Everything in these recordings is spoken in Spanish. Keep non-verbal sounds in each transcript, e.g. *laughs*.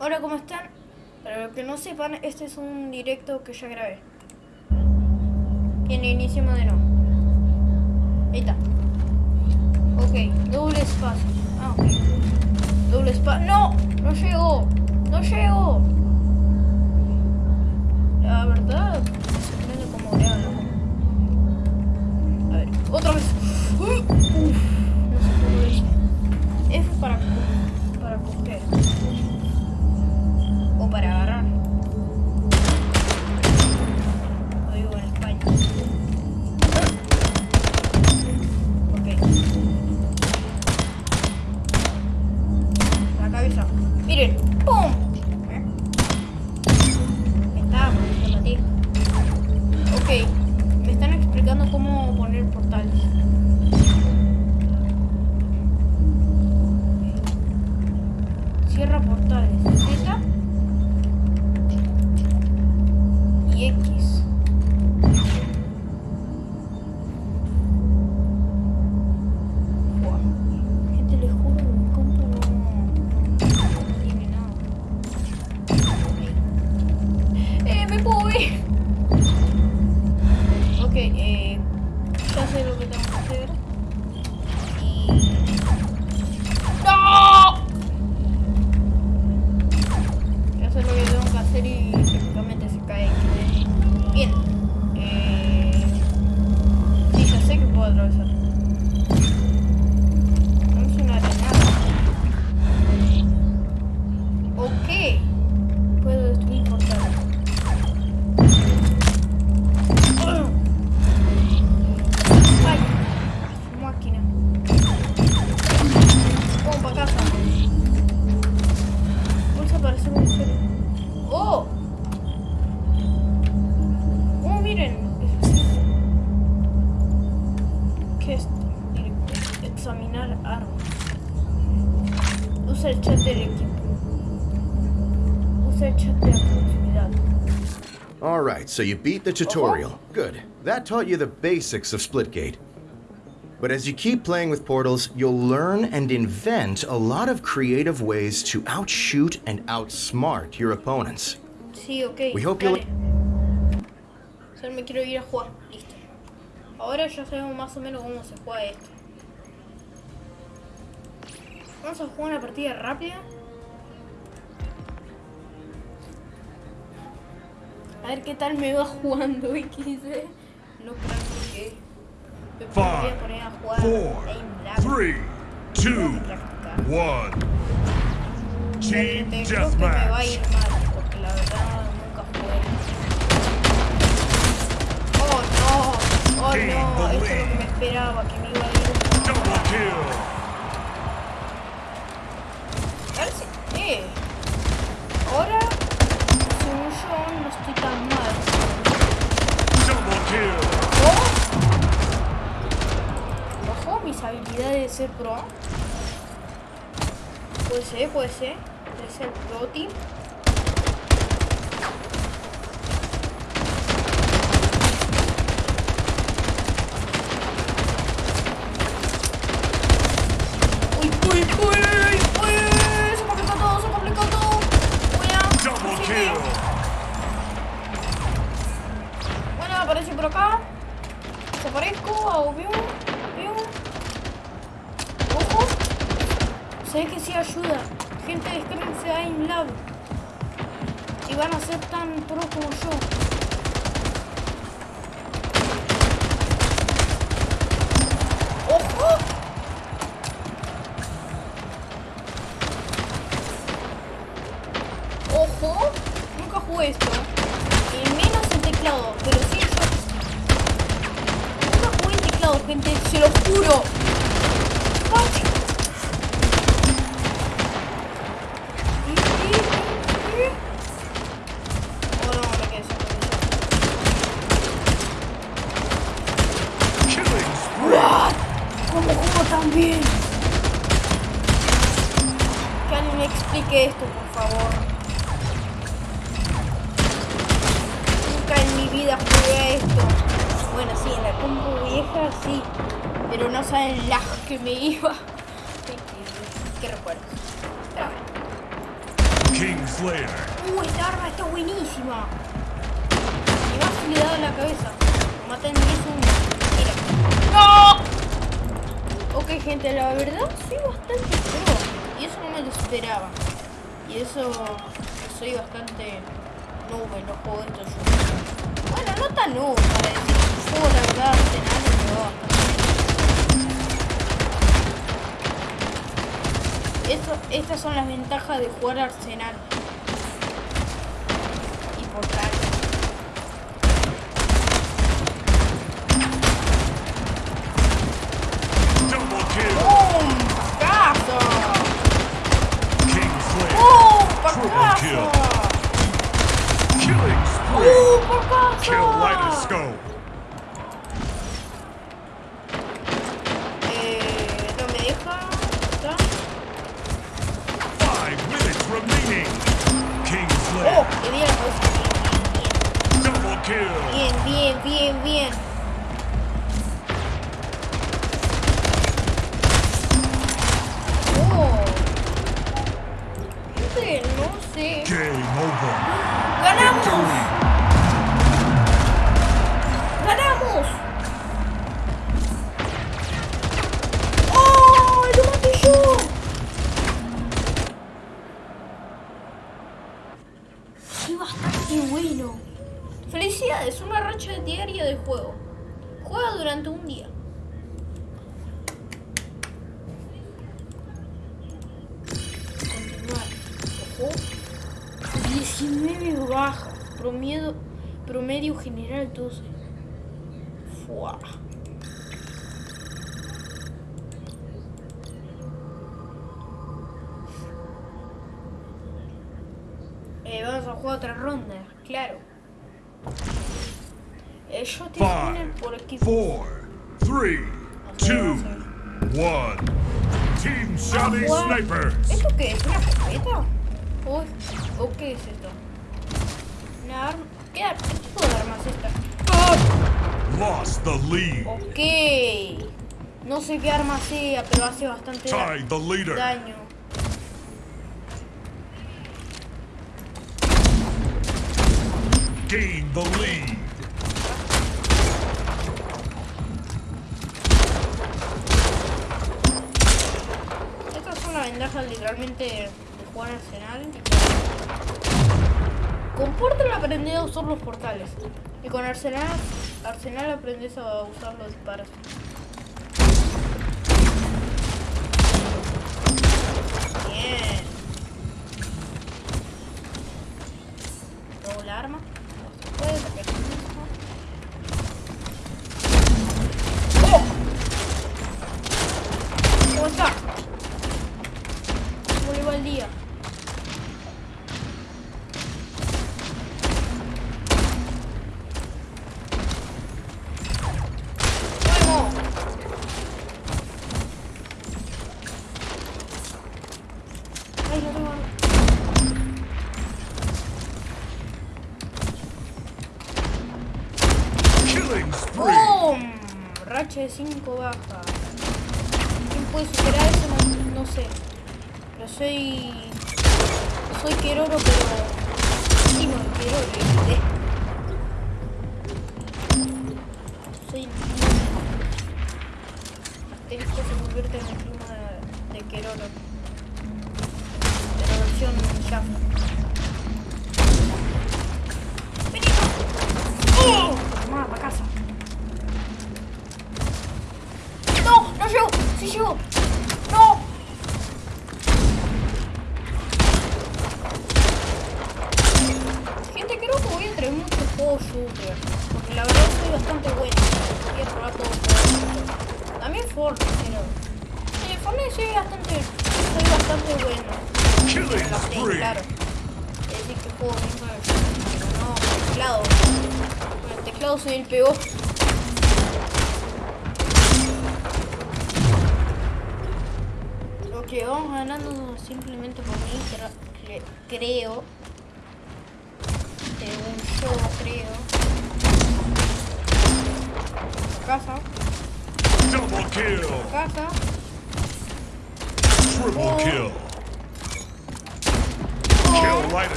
Hola, ¿cómo están? Para los que no sepan, este es un directo que ya grabé. Tiene inicio de. Ahí está. Ok, doble espacio. Ah, ok. Doble espacio. ¡No! ¡No llegó! ¡No llegó! La verdad, me sorprende como graba. A ver, otra vez. Uf, no sé cómo lo hice. F para, para coger. Para agarrar. All right, so you beat the tutorial. Uh -huh. Good. That taught you the basics of Splitgate. But as you keep playing with portals, you'll learn and invent a lot of creative ways to outshoot and outsmart your opponents. Sí, okay. We hope you'll... Me quiero ir a jugar. Listo. Ahora ya sabemos más o menos cómo se juega esto. Vamos a jugar una partida rápida. A ver qué tal me va jugando *laughs* XD. No practiqué. Me voy a Five, poner a jugar four, three, two, que one. Team Gente, creo que me va a ir deathmatch. mal, porque la verdad nunca jugué. Oh no, oh no, esto es lo que me esperaba, que me iba a ir Double kill. Eh, ahora, según yo, no estoy tan mal. Double kill. Ojo, ojo, mis habilidades de ser pro. Puede ser, puede ser, puede ser pro team. Uy, uy, uy, Bueno, aparece por acá. Desaparezco, hago pium, pium. Ojo. Sé que sí ayuda. Gente, descárguense a InLab. Y van a ser tan pro como yo. de jugar Arsenal. otra ronda, claro. Eh, Ellos tienen por aquí. 4, 3, 2, 1. Team ah, Shotty Snipers. ¿Esto qué es? ¿Una escopeta? ¿O, qué es esto? Una arma. ¿Qué, ¿Qué tipo de arma es esta? ¡Oh! Lost the lead. Ok. No sé qué arma sea, pero hace bastante da daño. Estas son las ventajas literalmente de jugar Arsenal. Con Portal aprendí a usar los portales. Y con Arsenal, Arsenal aprendes a usar los disparos. Bien. de 5 baja. ¿Quién puede superar eso? No, sé. Pero soy... Soy queroro, pero... Último de Keroro,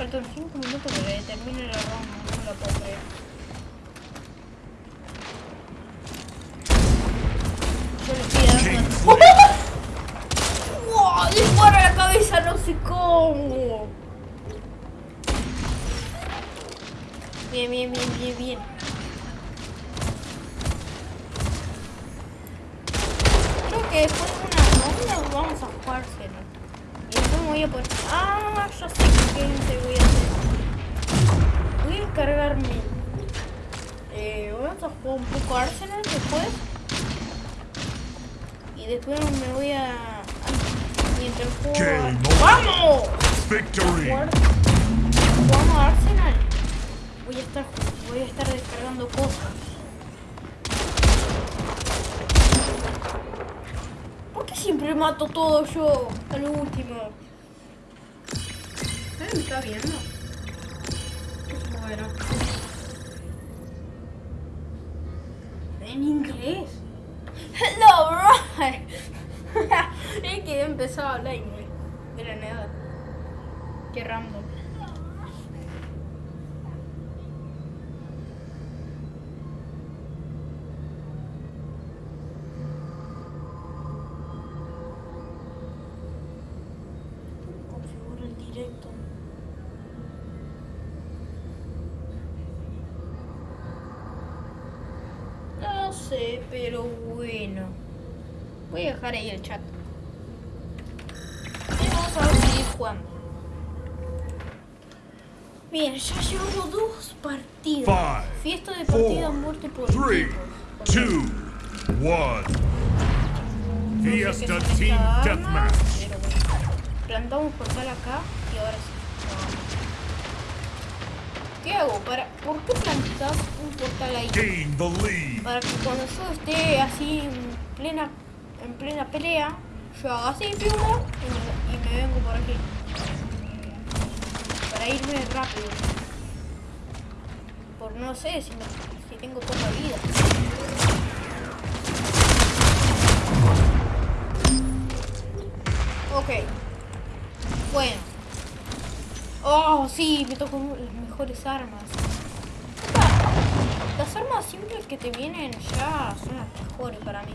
Faltan 5 minutos para que termine la ronda, no la puedo creer. Yo le estoy dando. ¡Wow! Disparo a la cabeza, no sé cómo. Bien, bien, bien, bien, bien. Creo que después de una ronda vamos a jugárselo. Voy a poner... Ah, ya sé voy a hacer. Voy a encargarme. Eh, vamos a jugar un poco Arsenal después. Y después me voy a... a- Mientras juego... A- ¡Vamos! Victory. jugamos a Arsenal, voy a estar voy a estar descargando cosas. ¿Por qué siempre mato todo yo al último? ¿Nadie me está viendo? Bueno. *laughs* En inglés. Hello, right. es que he empezado a hablar inglés. De la nada. Qué random. Configura el directo. No sé, pero bueno. Voy a dejar ahí el chat. Y vamos a seguir jugando. Bien, ya llevamos dos partidas. Fiesta de partida four, muerte por Three, equipos. two, one. No sé qué Fiesta son Team Deathmatch. pero bueno. Plantamos portal acá y ahora sí. ¿Qué hago? ¿Para... ¿Por qué plantas un portal ahí? Para que cuando yo esté así en plena, en plena pelea, yo haga así, piumo, y me, vengo por aquí. Para irme rápido. Por no sé si, si tengo poca vida. Ok. Bueno. Oh, sí, me tocó las mejores armas. Las armas simples que te vienen ya son las mejores para mí.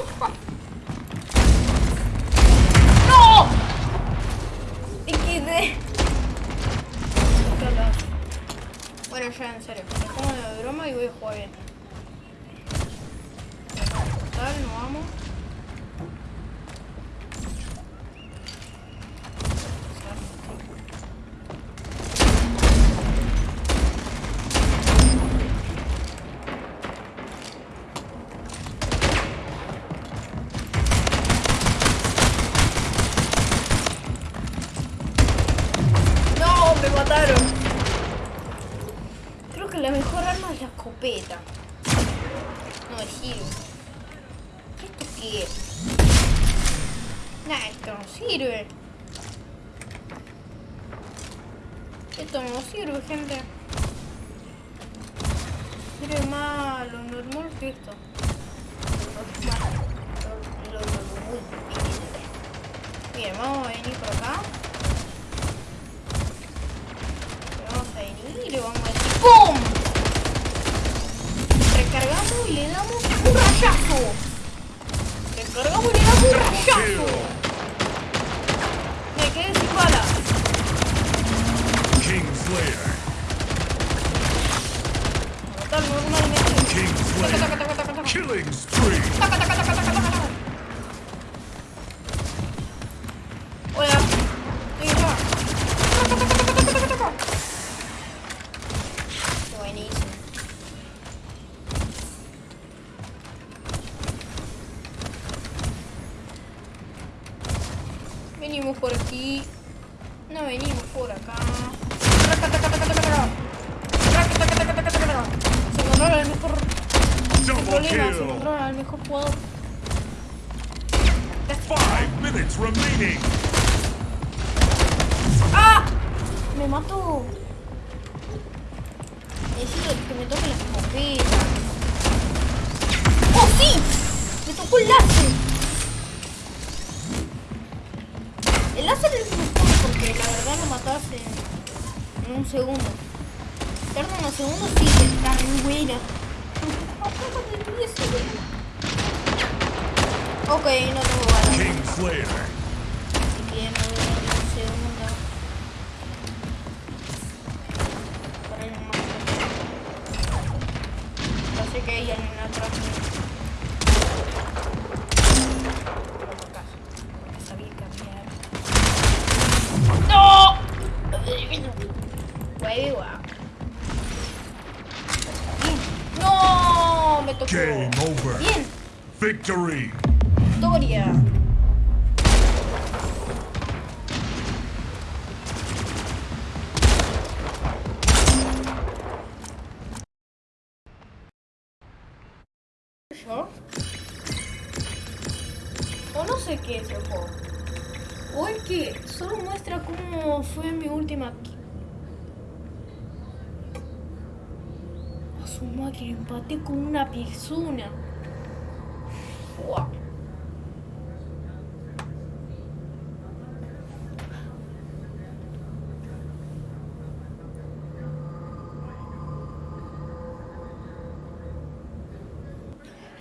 empaté con una persona.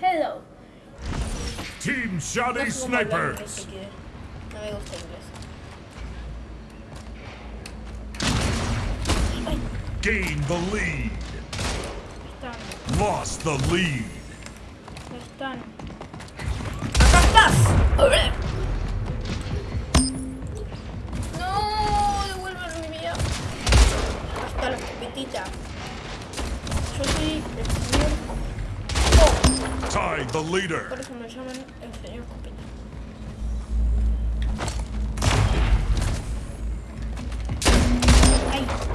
Hello. Team No Snipers. que No me gusta inglés. Ay, Gain the lead. Están, Lost the lead. no están. ¡Acá estás! No, devuélveme mi vida. Acá está la escopetita. Yo soy el señor. Oh, Tied the leader. por eso me llaman el señor escopeta.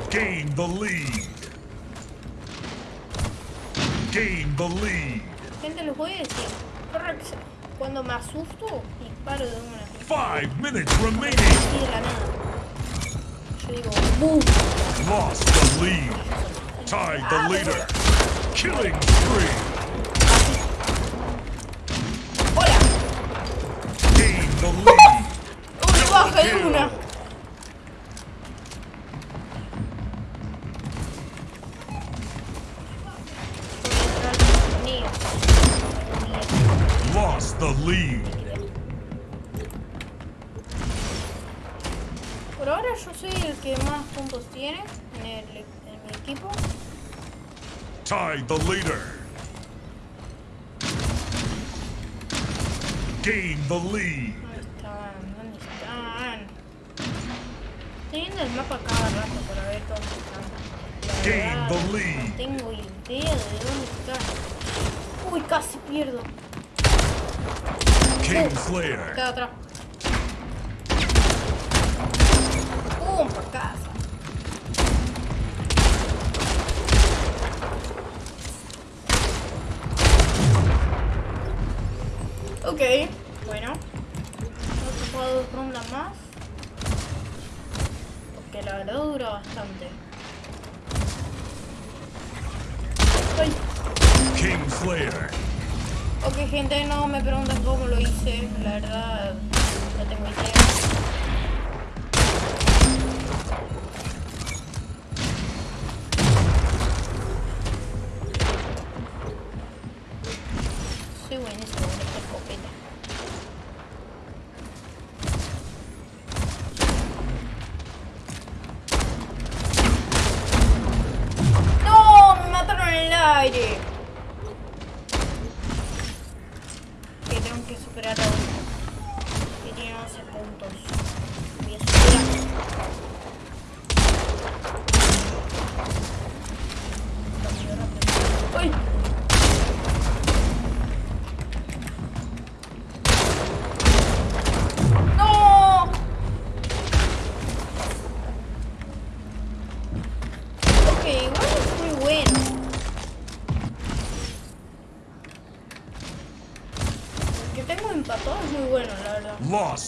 Gain the lead. Gain the lead. gente, les voy a decir. Cuando me asusto, disparo de una. Five minutes remaining. Yo digo, ¡boom! Lost the lead. Tied the leader. Killing spree. ¡Hola! Gain the *laughs* lead. ¡Uy, baja de una! Tied the leader. Gain the lead. ¿Dónde están? ¿Dónde están? Estoy viendo el mapa cada rato para ver dónde están. Gain the lead. No tengo idea de dónde están. Uy, casi pierdo. King Queda Slayer. atrás. Ok, bueno. No se puede dos rondas más. Porque la verdad dura bastante. Ay. King Slayer. Ok, gente, no me pregunten cómo lo hice. La verdad, no tengo idea.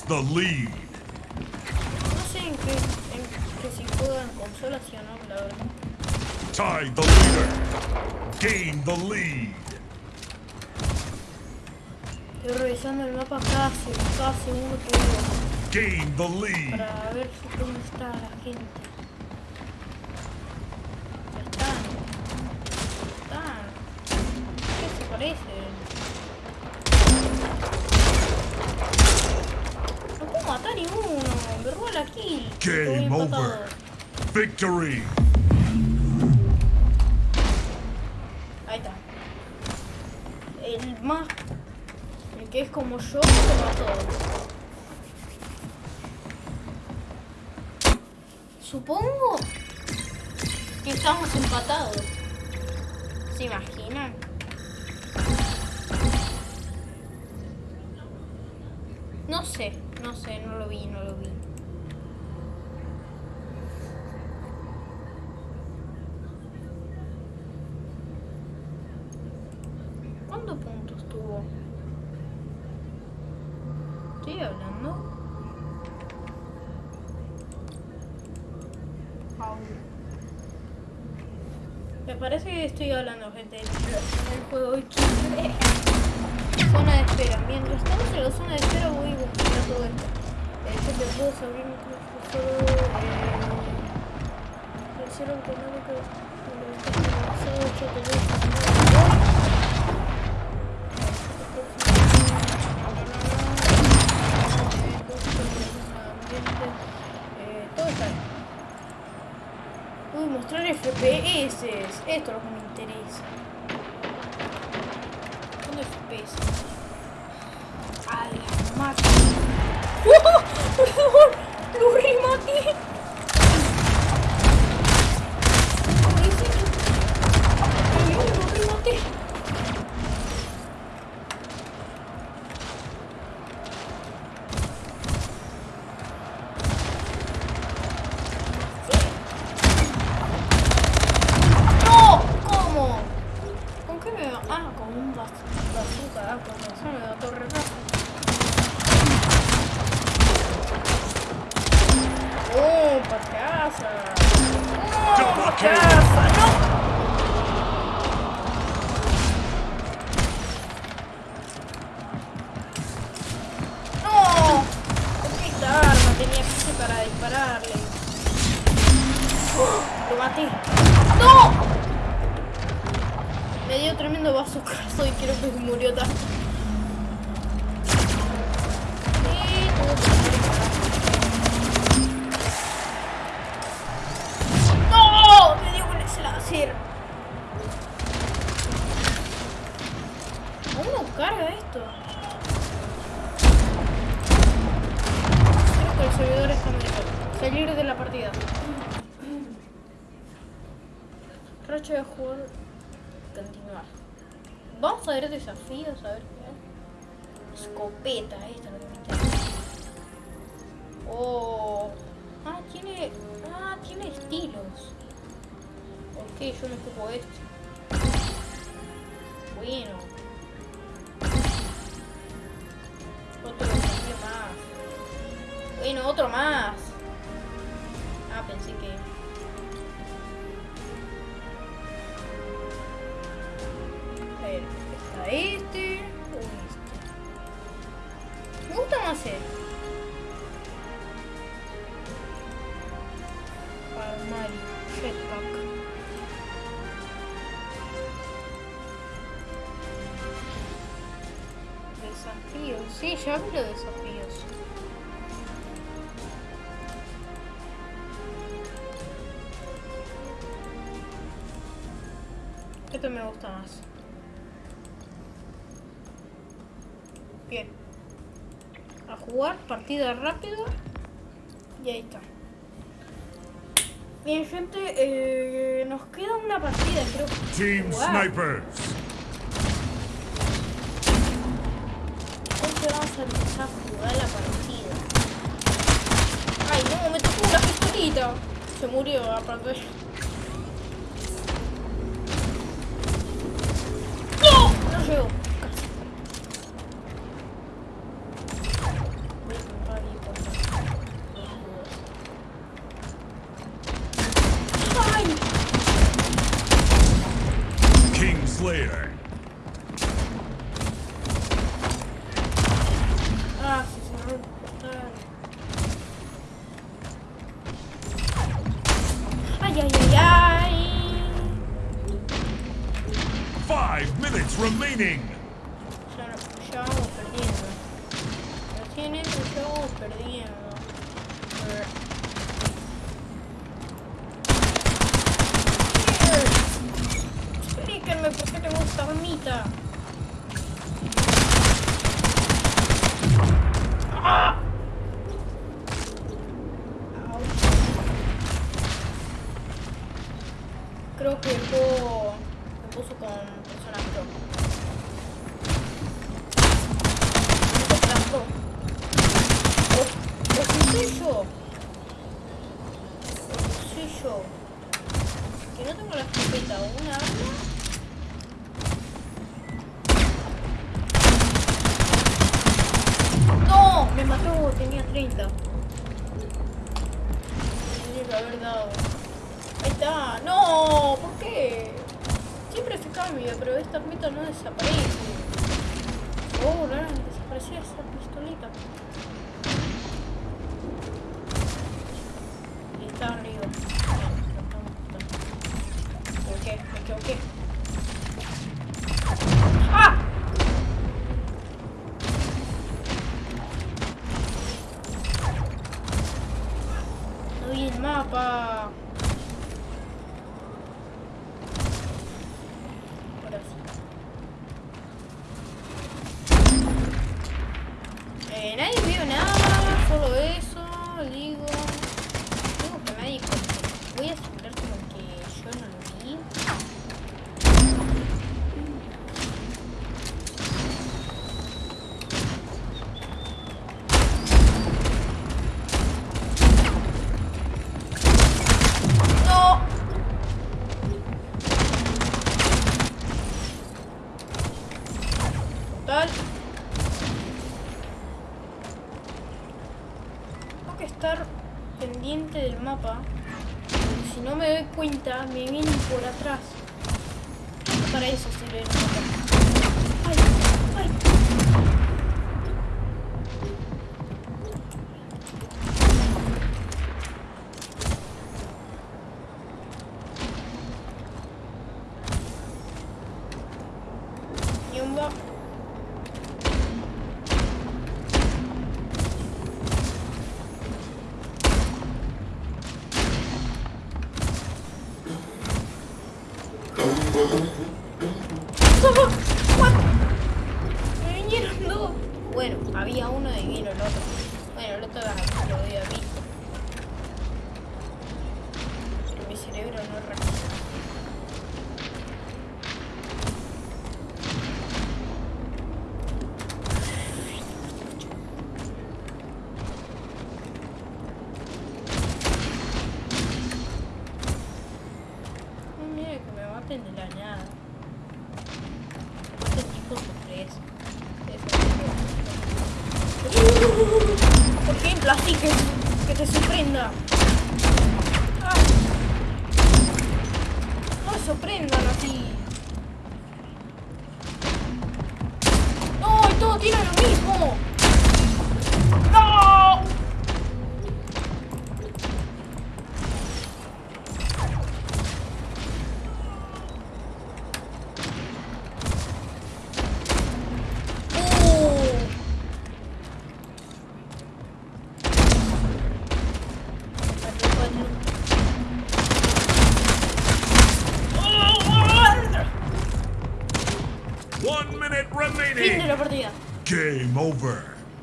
The lead. No sé en qué, en que si juegan consolas sí o no, la verdad. Tied the leader. Gain the lead. Estoy revisando el mapa casi, cada segundo que vivo Gain the lead. para ver dónde está la gente. Victory. Ahí está. El más. El que es como yo, se mató. Supongo que estamos empatados. ¿Se imaginan? No sé, no sé, no lo vi, no lo vi. ¿Cuántos puntos tuvo? Estoy hablando. Au. Me parece que estoy hablando, gente. El juego hoy Zona de espera. Mientras estamos en la zona de espera voy a buscar todo esto. Gente, puedo abrir. Eh, está ahí. Uy, mostrar FPS. Esto es lo que me interesa. Creo que murió tanto. Desafíos, a ver qué hay. Escopeta, esta es lo que. Oh. Ah, tiene. Ah, tiene estilos. Ok, yo me escojo este. Bueno. Otro desafío más. Bueno, otro más. Jugar, partida rápida. Y ahí está. Bien, gente, eh, nos queda una partida, creo. Team Wow. Snipers. Entonces vamos a empezar a jugar la partida. Ay, no, me tocó la pistolita. Se murió, aparte. ¡No! No llegó.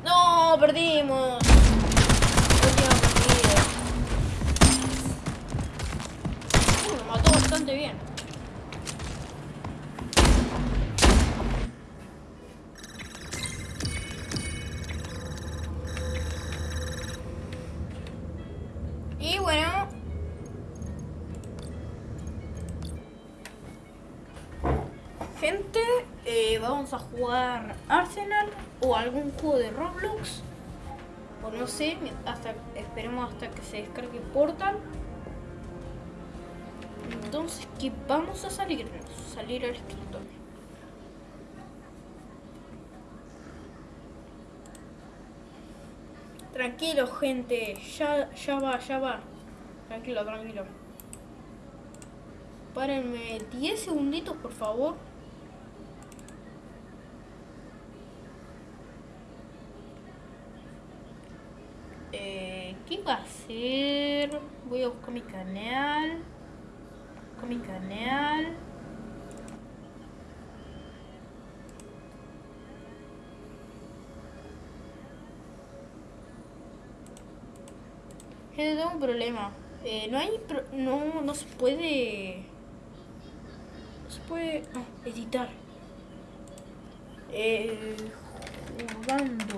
No, perdimos. De Roblox. O no sé, hasta esperemos hasta que se descargue Portal. Entonces, ¿qué vamos a salirnos? salir al escritorio. Tranquilo, gente. Ya, ya va, ya va. Tranquilo, tranquilo. Párenme 10 segunditos, por favor. Eh, ¿Qué va a hacer? Voy a buscar mi canal. Buscar mi canal. Gente, tengo un problema. Eh, no hay... pro- no, no se puede... No se puede... No, editar. Eh, jugando.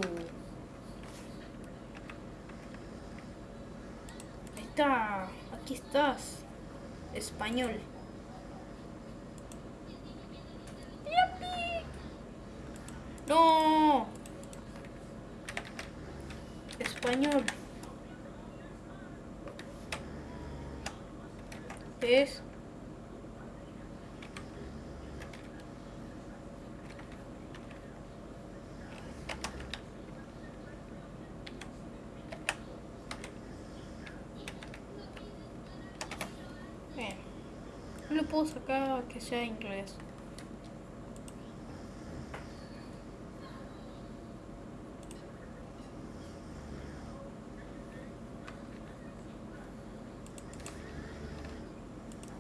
Ahí está. Aquí estás. Español. No. Español. Es Bien. No le puedo sacar que sea inglés.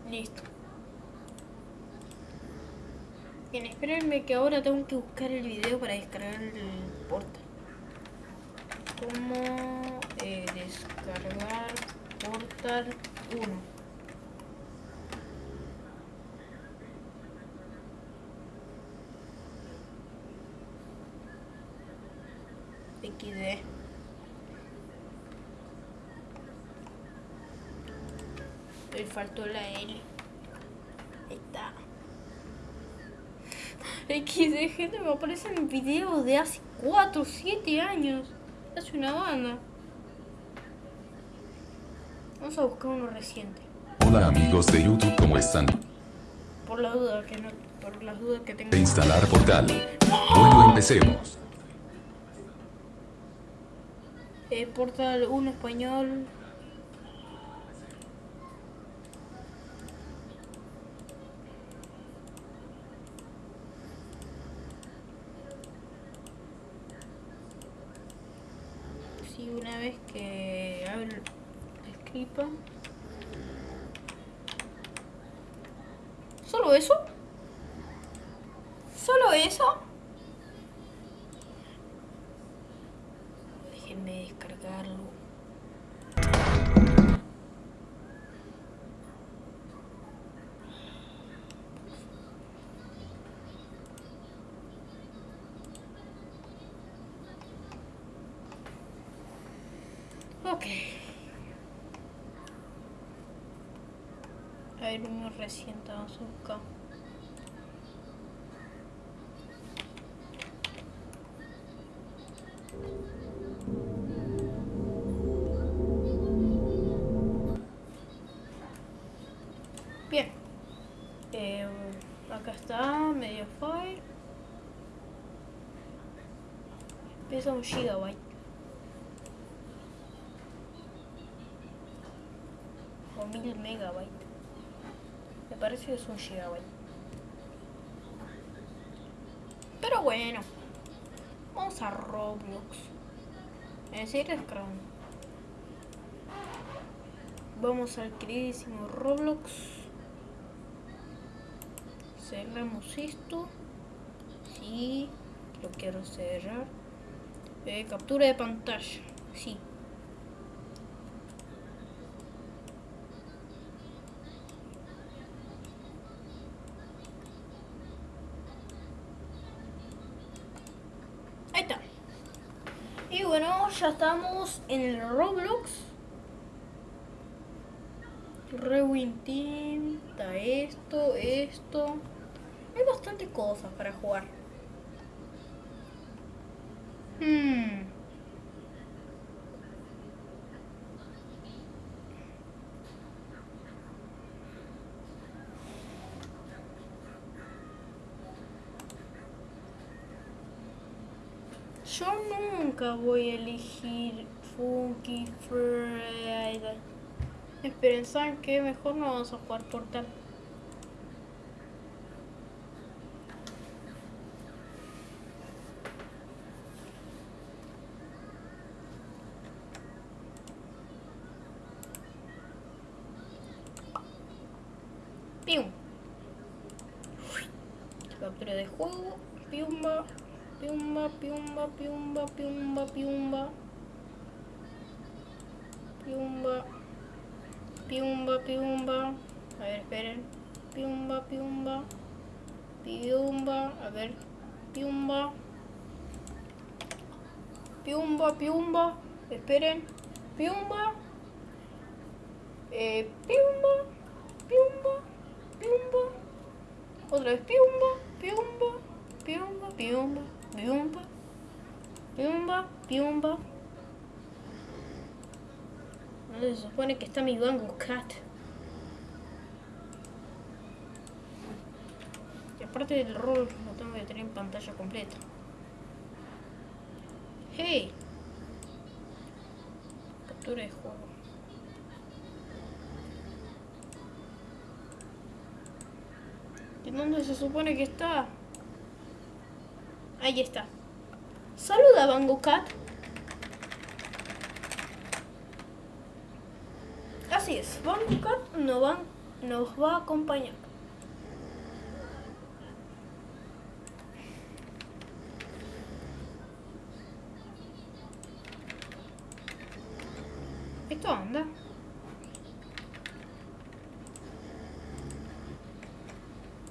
Listo. Bien, espérenme que ahora tengo que buscar el video para descargar el portal. ¿Cómo eh, descargar Portal 1? XD. Le faltó la L. Ahí está. *laughs* XD, gente, me aparecen videos de hace 4 o 7 años. Hace una banda. Vamos a buscar uno reciente. Hola amigos de YouTube, ¿cómo están? Por la duda que no. Por las dudas que tengo. De instalar portal. Bueno, empecemos. Eh, Portal 1 español. Sí, una vez que abro el script. ¿Solo eso? ¿Solo eso? Déjenme descargarlo. Ok. A ver, uno reciente, vamos. Bien. Eh, acá está, Mediafire. Pesa un gigabyte. Que es un gigabyte. Pero bueno. Vamos a Roblox. Es Chrome. Vamos al queridísimo Roblox. Cerramos esto. Sí, lo quiero cerrar. Eh, captura de pantalla. Sí. Estamos en el Roblox. Rewin Team, está esto, esto. Hay bastantes cosas para jugar. Hmm. Yo voy a elegir Funky Friday. Esperen, ¿saben qué? Mejor no vamos a jugar Portal. Pium. Captura de juego. Piumba. Piumba, piumba, piumba, piumba, piumba. Piumba. Piumba, piumba. A ver, esperen. Piumba, piumba. Piumba. A ver. Piumba. Piumba, piumba. Esperen. Piumba. Eh, piumba. Piumba. Piumba. Otra vez piumba. Piumba. Piumba. Piumba. Piumba. Piumba. Piumba. ¿Dónde se supone que está mi Bango Cat? Y aparte del rol, lo tengo que tener en pantalla completa. ¡Hey! Captura de juego. ¿Y dónde se supone que está? Ahí está. Saluda, Bango Cat. Así es, Bango Cat nos, van, nos va a acompañar. ¿Esto anda?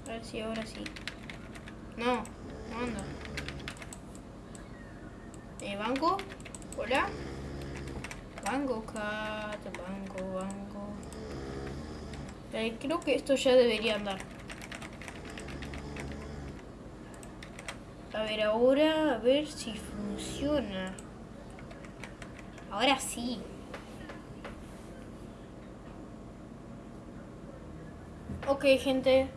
A ver si ahora sí. No, no anda. Eh, banco. Hola. Banco, cat, banco, banco. Eh, creo que esto ya debería andar. A ver, ahora, a ver si funciona. Ahora sí. Ok, gente.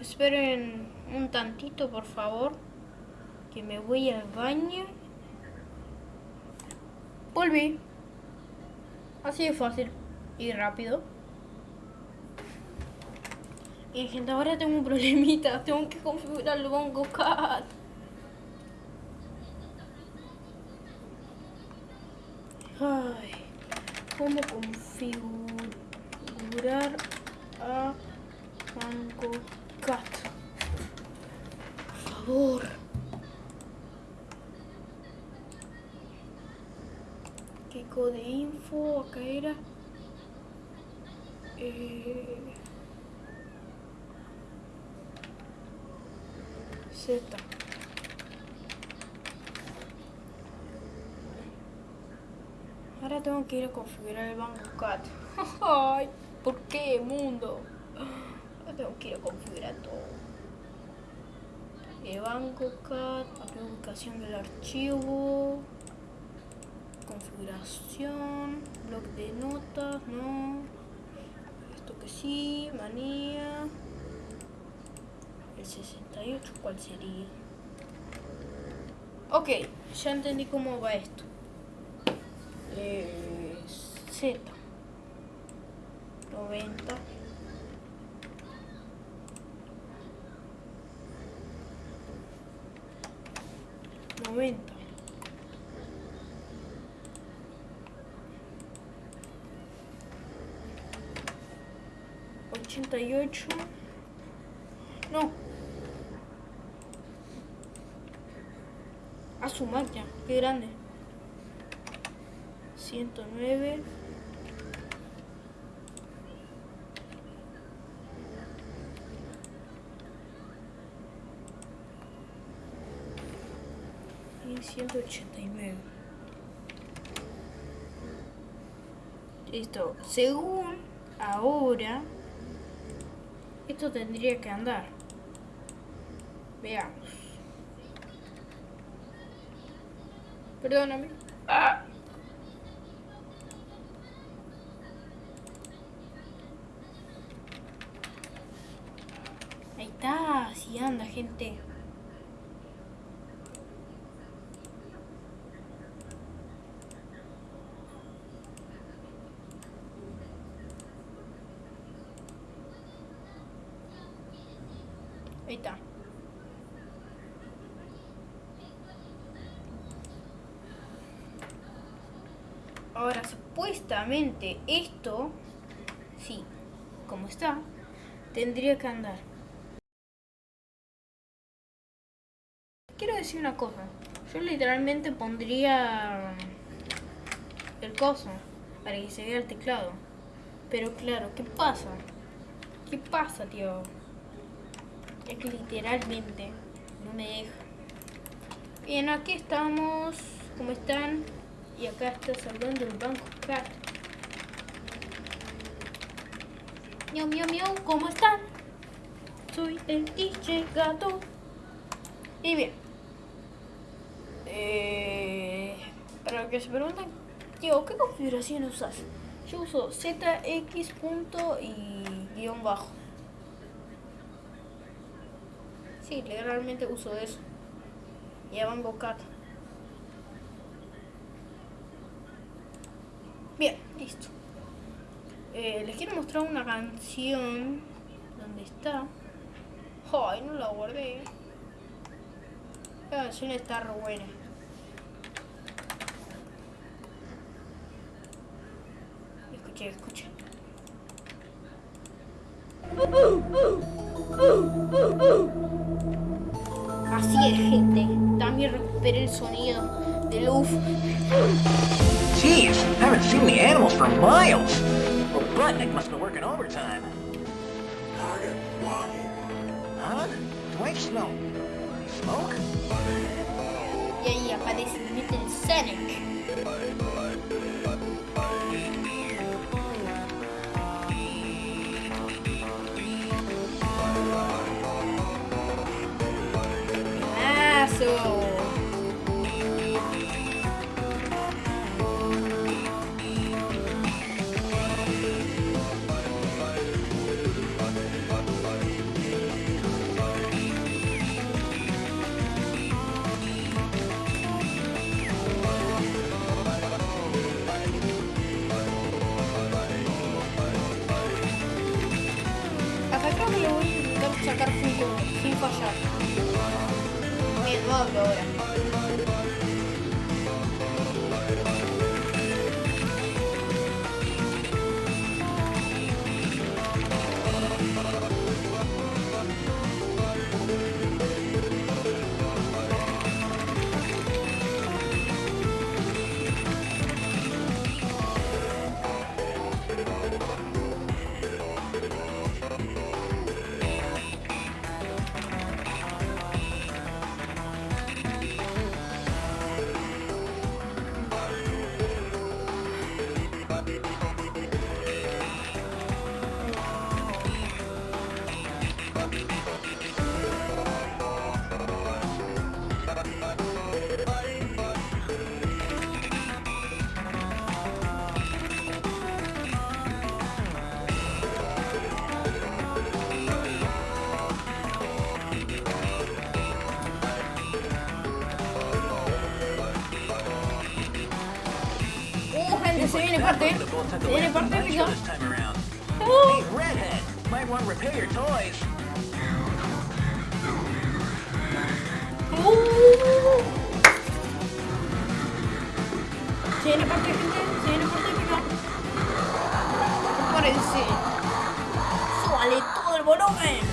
Esperen un tantito, por favor. Que me voy al baño. Volví. Así de fácil y rápido. Y gente, ahora tengo un problemita. *laughs* Tengo que configurar el Bongo Cat. Ay, ¿cómo configurar a Bongo Cat? Por favor. Kiko info, acá era. Eh, Z. Ahora tengo que ir a configurar el Banco Cat. *laughs* ¿por qué, mundo? Ahora tengo que ir a configurar todo. El Banco Cat, la ubicación del archivo configuración, blog de notas, no, esto que sí, manía, el 68, ¿cuál sería? Ok, ya entendí cómo va esto. Eh, Z, 90. Momento. 88. No. A sumar ya. Qué grande. 109. 189 listo según ahora esto tendría que andar. Veamos. Perdóname. Ah. Ahí está, si anda gente. Ahí está. Ahora, esto, sí, como está, tendría que andar. Quiero decir una cosa. Yo literalmente pondría el coso para que se vea el teclado. Pero claro, ¿qué pasa? ¿Qué pasa, tío? Es que literalmente no me deja. Bien, aquí estamos. ¿Cómo están? Y acá está saludando el banco cat. Miau, miau, miau, ¿cómo están? Soy el DJ gato. Y bien. Eh, para que se pregunten, tío, ¿qué configuración usas? Yo uso ZX punto y guion bajo. Sí, literalmente uso eso. Y a Banco Cat. Bien, listo. Eh, les quiero mostrar una canción. ¿Dónde está? Ay, no la guardé. La canción está re buena. Escuche, escuche. Así es, gente. También recuperé el sonido del UF. Jeez, haven't seen the animals for miles. Robotnik must be working overtime. Target one, Huh? Dwight I smoke? Yeah, yeah, but this isn't Sonic. Bien, no want to repair your toys. Uh. Se viene parte, gente. Se viene parte épica. Parece. Súbale todo el volumen.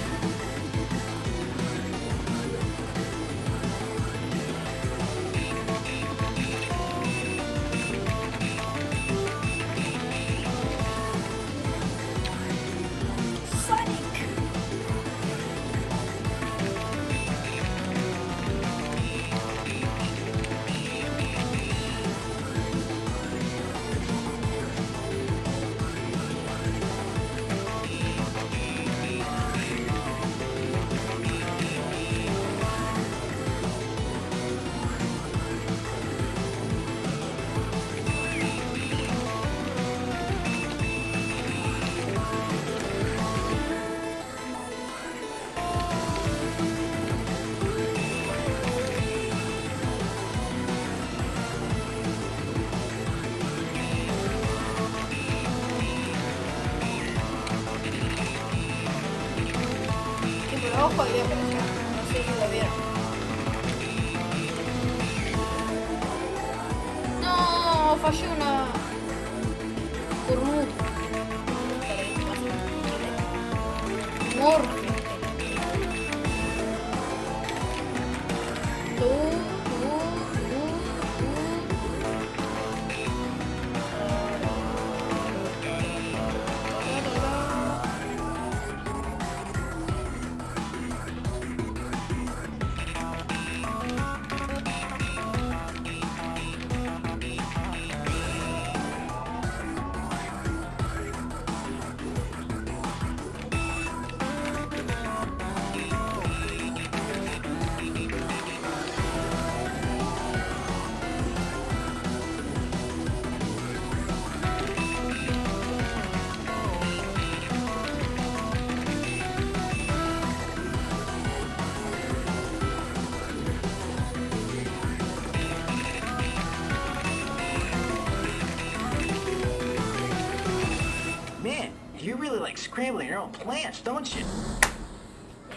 Your own plants, don't you?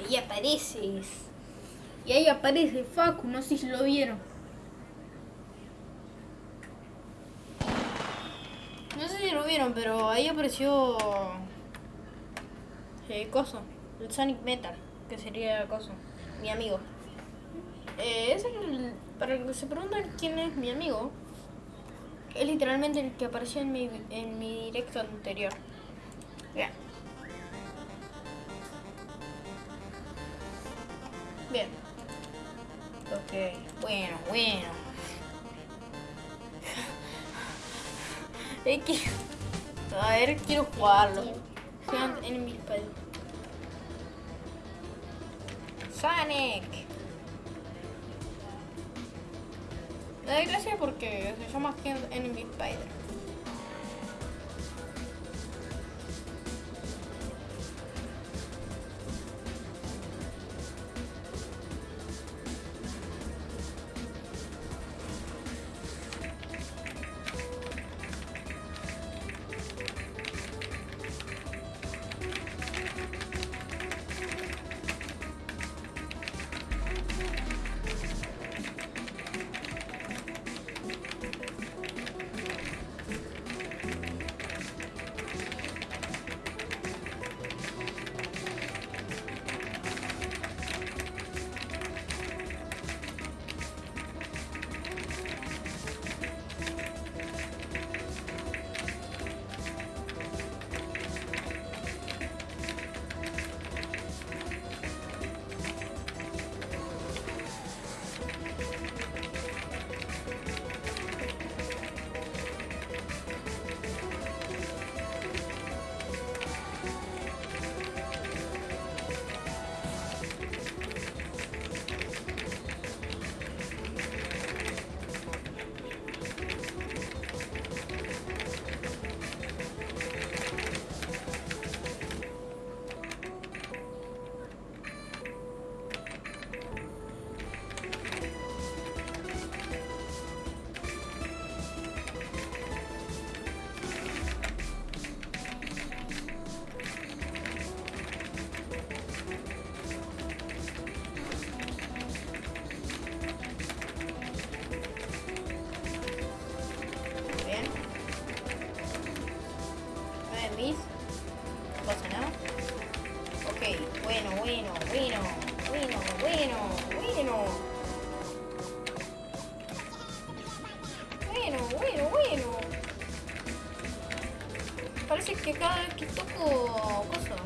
Y ahí apareces. Y ahí aparece Facu, no sé si lo vieron. No sé si lo vieron, pero ahí apareció. El coso. El Sonic Metal, que sería coso. Mi amigo. Eh, es el- para que se preguntan quién es mi amigo, es literalmente el que apareció en mi, en mi directo anterior. Bueno, bueno. Es que... A ver, quiero jugarlo. Enemy Spider. Sonic. Me da gracia porque se llama Enemy Spider. Que cada vez que toco cosa.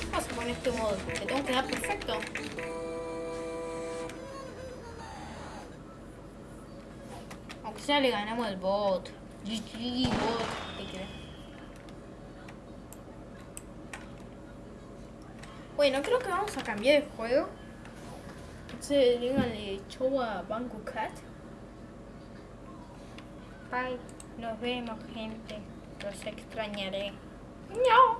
¿Qué pasa con este modo? ¿Le tengo que dar perfecto? Aunque sea le ganamos al bot. GG bot. ¿Qué? Bueno, creo que vamos a cambiar de juego. Entonces díganle chau a Banco Cat. Nos vemos gente. Los extrañaré. No.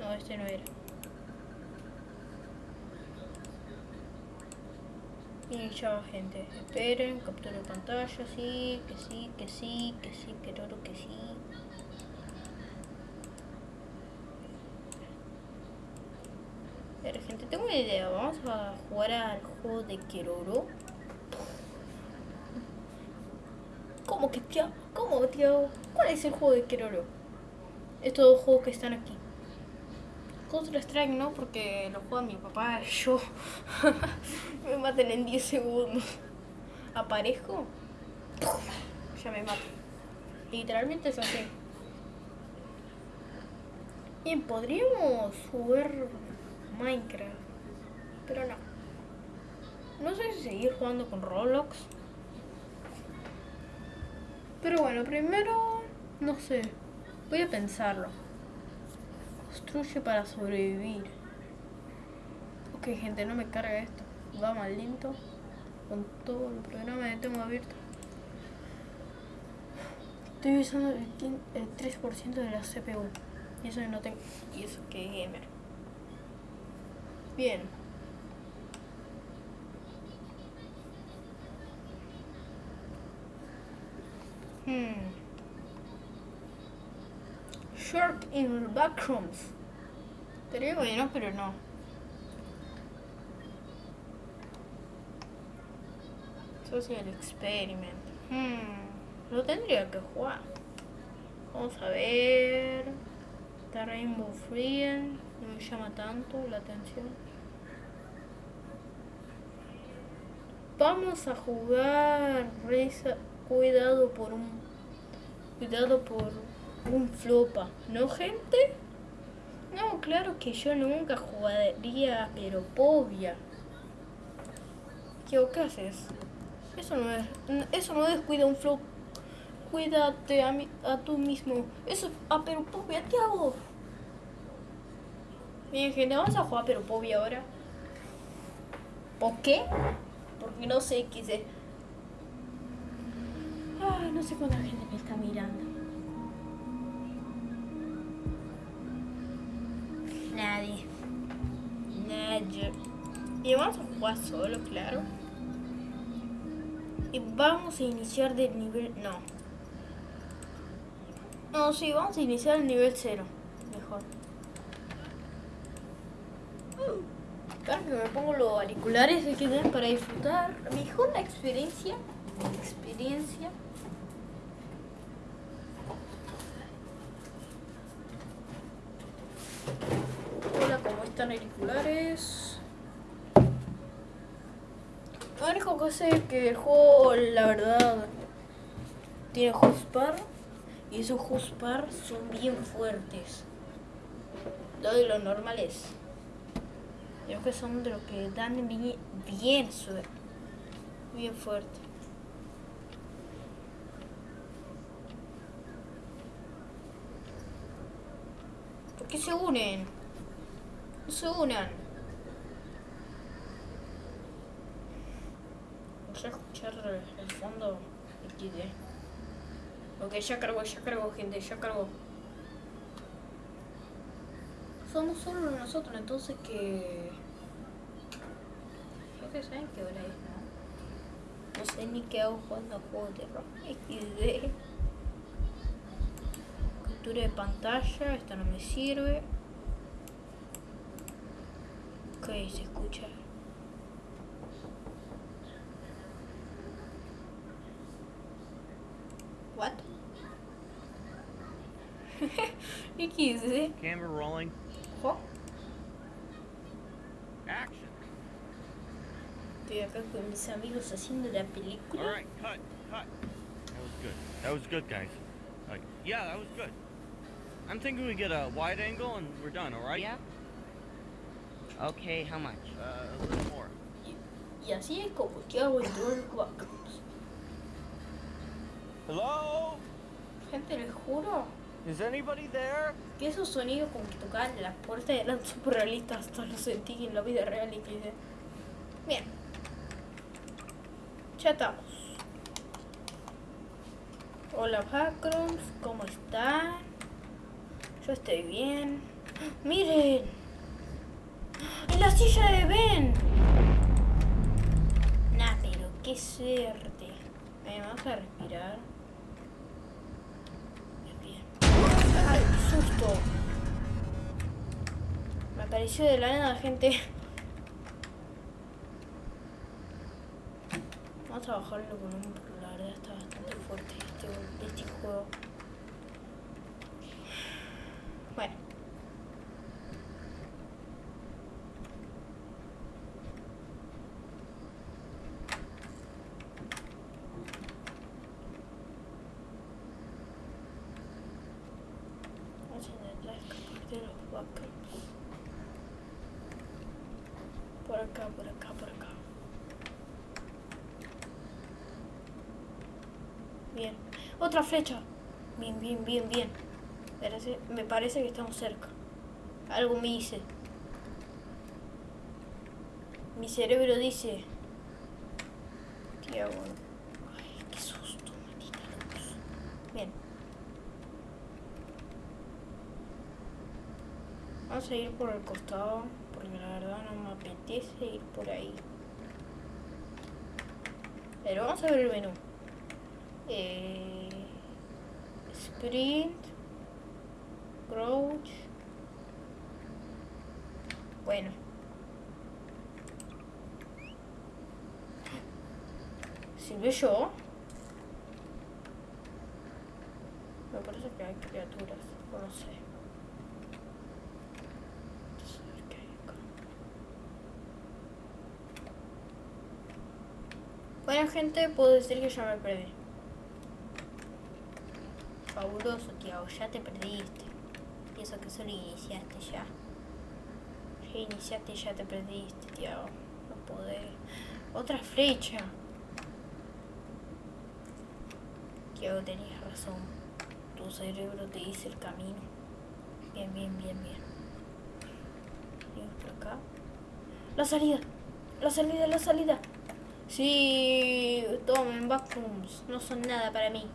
No, este no era. Y ya, gente, esperen, captura pantalla, sí, que sí, que sí, que sí, que todo que sí. Pero vamos a jugar al juego de Keroro. ¿Cómo que tío? ¿Cómo tío? ¿Cuál es el juego de Keroro? Estos dos juegos que están aquí. Counter Strike no, porque lo juega mi papá y *laughs* yo. me matan en 10 segundos. Aparezco, ya me mato. Literalmente es así. Bien, podríamos jugar Minecraft, pero no. No sé si seguir jugando con Roblox. Pero bueno, primero, no sé, voy a pensarlo. Construye para sobrevivir. Ok, gente, no me carga esto. Va mal lento. Con todo el programa que tengo abierto. Estoy usando el, el 3% de la CPU. Y eso no tengo. Y eso que gamer. Bien. Hmm. Shark in backrooms. Estaría bueno, pero no. Social experiment. Hmm. Lo tendría que jugar. Vamos a ver. Está Rainbow Friend. No me llama tanto la atención. Vamos a jugar. Reza- Cuidado por un. Cuidado por un flopa. ¿No, gente? No, claro que yo nunca jugaría, pero povia. ¿Qué, ¿Qué haces? Eso no es. Eso no es cuida un flop. Cuídate a, mi- a tú mismo. Eso. Ah, pero povia, ¿qué hago? Bien, gente, vamos a jugar pero povia ahora. ¿Por qué? Porque no sé qué sé. No sé cuánta gente me está mirando. Nadie. Nadie. Y vamos a jugar solo, claro. Y vamos a iniciar del nivel... No. No, sí, vamos a iniciar el nivel 0. Mejor. Claro que me pongo los auriculares que para disfrutar mejor la experiencia. Experiencia. Hola, ¿cómo auriculares? Lo que que el juego, la verdad, tiene Huspar y esos Huspar son bien fuertes. Lo de los normales. Creo que son de los que dan bien, bien suerte. Bien fuerte. ¿Por qué se unen? Se unan. Vamos a escuchar el fondo XD. Ok, ya cargó, ya cargó, gente, ya cargó. Somos solo nosotros, entonces que... Creo que saben qué hora es, ¿no? No sé ni qué hago jugando a juegos de rock. XD. Captura de pantalla, esta no me sirve. Ok, se escucha. What? *laughs* XD. Camera rolling. Jo. Action. Estoy acá con mis amigos haciendo la All película. right, cut, cut. That was good. That was good, guys. Like, yeah, that was good. I'm thinking we get a wide angle and we're done. All right? Yeah. Okay, how much? Uh, a little more. Y así es como yo hago el. Hello? Gente, les juro Is anybody there? que esos sonidos como que tocaban las puertas eran súper realistas. Hasta lo sentí en la vida real y que dije, Bien. Ya estamos. Hola Backrooms, ¿cómo están? Yo estoy bien. *gasps* ¡Miren! ¡En la silla de Ben! Nah. suerte. Bien, vamos a respirar. ¡Ay, qué susto! Me apareció de la nada, gente. Vamos a bajarlo volumen porque la verdad está bastante fuerte este, este juego. Bueno. Vamos a intentar escapar de los backups. Por acá, por acá, por acá. Bien. Otra flecha. Bien, bien, bien, bien. Me parece que estamos cerca. Algo me dice. Mi cerebro dice. ¿Qué hago? Ay, qué susto, maldita luz. Bien. Vamos a ir por el costado, porque la verdad no me apetece ir por ahí. Pero vamos a ver el menú. Eh, sprint, crouch. Bueno. ¿Sirve yo? Me parece que hay criaturas, no sé. Bueno gente, puedo decir que ya me perdí. Fabuloso, Tiago, ya te perdiste. Pienso que solo iniciaste ya. Ya iniciaste y ya te perdiste, Tiago. No podés. Otra flecha. Tiago, tenías razón. Tu cerebro te dice el camino. Bien, bien, bien, bien. Seguimos por acá. La salida. La salida, la salida. Sí, tomen vacuums. No son nada para mí.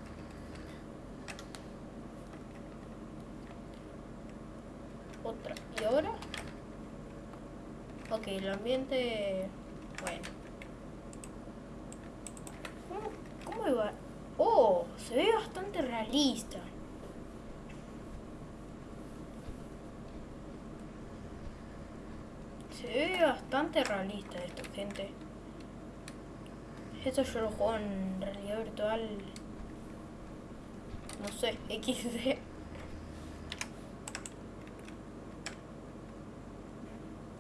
Otra. ¿Y ahora? Ok, el ambiente... Bueno. ¿Cómo, cómo iba? Oh, se ve bastante realista. Se ve bastante realista esto, gente. Esto yo lo juego en realidad virtual. No sé, XD.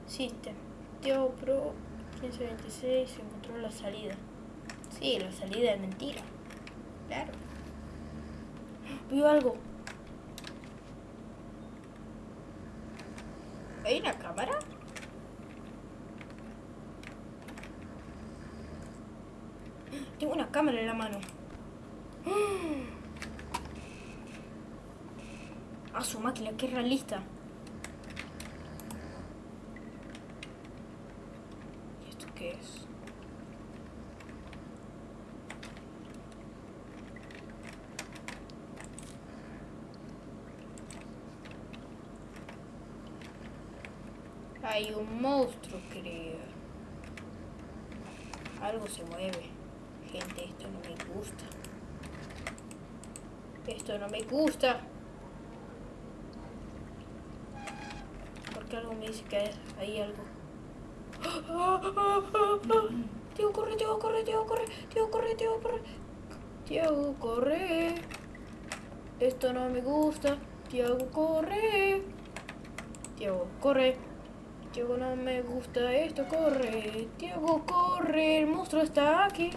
System. Tío Pro 1526 encontró la salida. Sí, la salida es mentira. Claro. Vio algo. ¿Hay una cámara? Tengo una cámara en la mano. *gasps* Ah, su máquina, qué realista. ¿Y esto qué es? Hay un monstruo, creo. Algo se mueve. Gente, esto no me gusta. Esto no me gusta. Porque algo me dice que hay, algo. Tío, corre, tío, corre, tío, corre, tío, corre, tío, corre. Tío, corre. Esto no me gusta. Tío, corre. Tío, corre. Tío, no me gusta esto, corre. Tío, corre. El monstruo está aquí.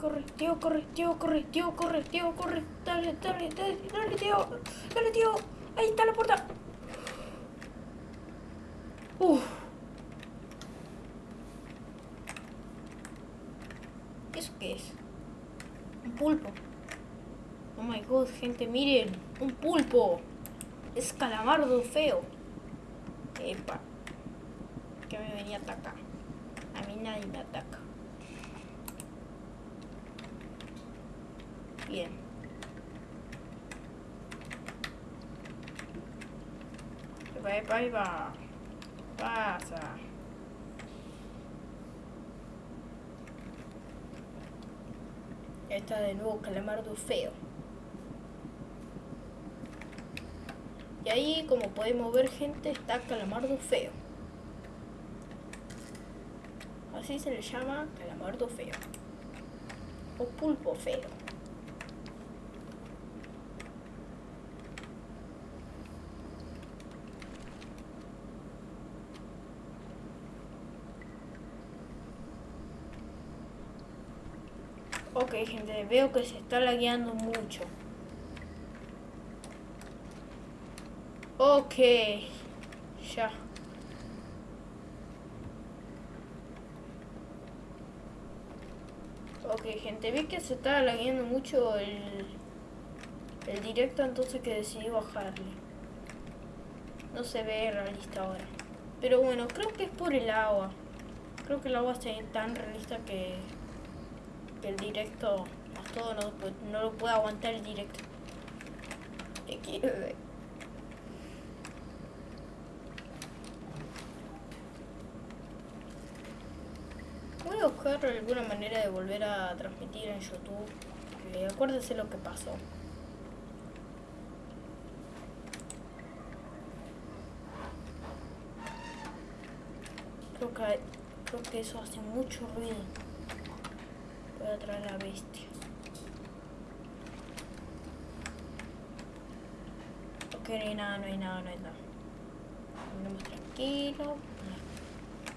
Corre, tío, corre, tío, corre, tío, corre, tío, corre. Dale, dale, dale, dale, tío. Dale, tío. Ahí está la puerta. Uf. ¿Eso qué es? Un pulpo. Oh my god, gente, miren. Un pulpo. Es calamardo feo. Epa. Que me venía a atacar. A mí nadie me ataca. Bien. Epa, epa, epa. Pasa. Está de nuevo calamardo feo. Ahí, como podemos ver, gente, está Calamardo feo. Así se le llama Calamardo feo. O pulpo feo. Ok, gente, veo que se está lagueando mucho. Ok, ya. Ok, gente, vi que se estaba lagueando mucho el, el directo, entonces que decidí bajarle. No se ve realista ahora. Pero bueno, creo que es por el agua. Creo que el agua está tan realista que que el directo más todo no, no lo puede aguantar el directo. Te quiero ver. Voy a buscar alguna manera de volver a transmitir en YouTube. Eh, acuérdense lo que pasó. Creo que, creo que eso hace mucho ruido. Voy a traer la bestia. Ok, no hay nada, no hay nada, no hay nada. Andemos tranquilo.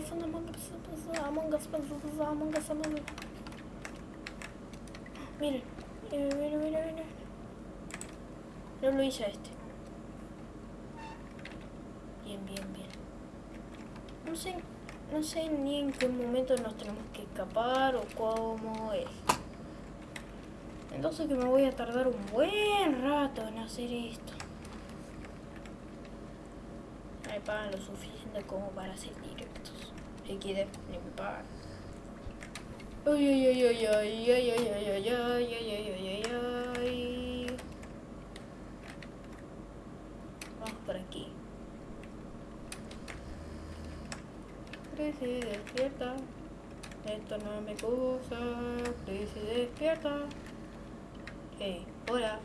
pasa, Among Us, pasa, pasa, Among Us, Among Us. Miren, miren, miren, miren. No lo hice a este. Bien, bien, bien. No sé, no sé ni en qué momento nos tenemos que escapar o cómo es. Entonces que me voy a tardar un buen rato en hacer esto. Me pagan lo suficiente como para hacer directos. Si quieren, ni ay, ay, ay, ay, ay, ay, ay, ay, ay, ay, ay, ay, ay, ay. Vamos por aquí. Crece, despierta. Esto no me gusta. Crece, despierta. Hey, hola.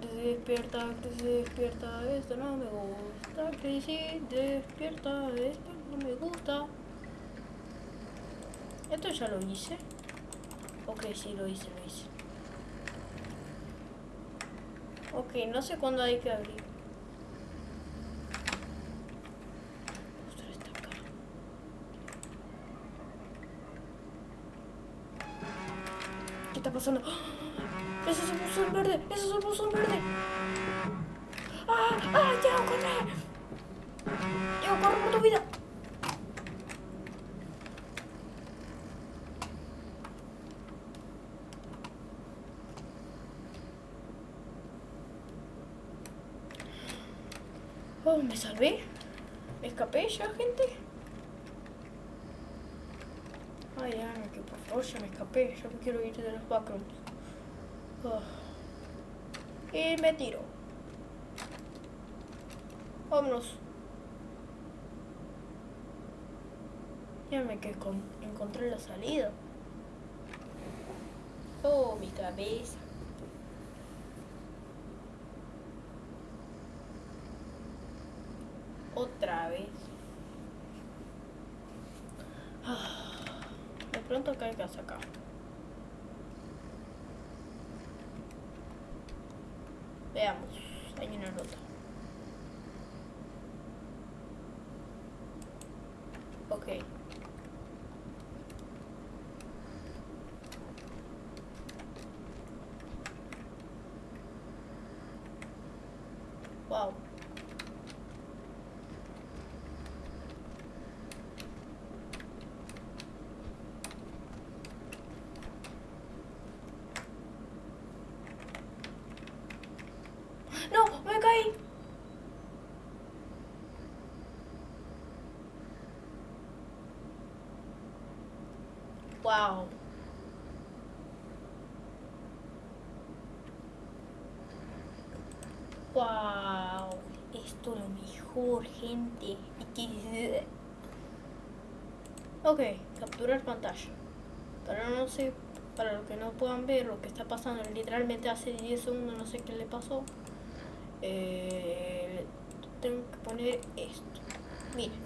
Crece, despierta, crece, despierta. Esto no me gusta. Crece, despierta. Esto no me gusta. Esto ya lo hice. Ok, sí, lo hice, lo hice. Ok, no sé cuándo hay que abrir. ¿Qué está pasando? ¡Ah! ¡Ese es el buzón verde! ¡Ese es el buzón verde! ¡Ah! ¡Ah! ¡Ya, corre! ¡Ya, corre por tu vida! Oh, me salvé. Me escapé ya, gente. Ay, ya, que por favor, ya me escapé. Yo me quiero ir de los backrooms. Oh. Y me tiro. Vámonos. Ya me que con- encontré la salida. Oh, mi cabeza. Otra vez. Ah, De pronto caigas acá. Veamos. Hay una nota. Ok. Wow. Wow. Wow. Esto es lo mejor, gente. Ok, capturar pantalla. Para no sé, para los que no puedan ver lo que está pasando, literalmente hace 10 segundos no sé qué le pasó. Eh, tengo que poner esto. Miren.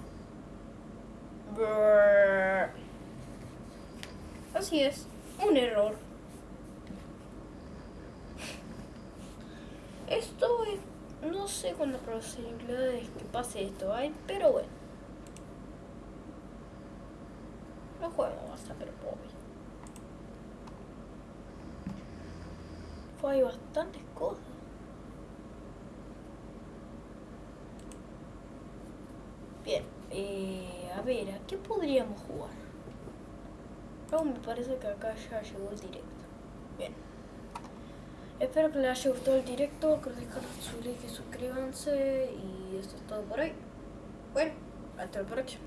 Así es, un error. Esto es, no sé cuántas posibilidades que pase esto hay, pero bueno. No juego hasta pero pobre. Fue hay bastantes cosas. Bien, eh, a ver, ¿a qué podríamos jugar? Oh, me parece que acá ya llegó el directo. Bien. Espero que les haya gustado el directo, que dejen su like y suscríbanse y esto es todo por hoy. Bueno, hasta el próximo.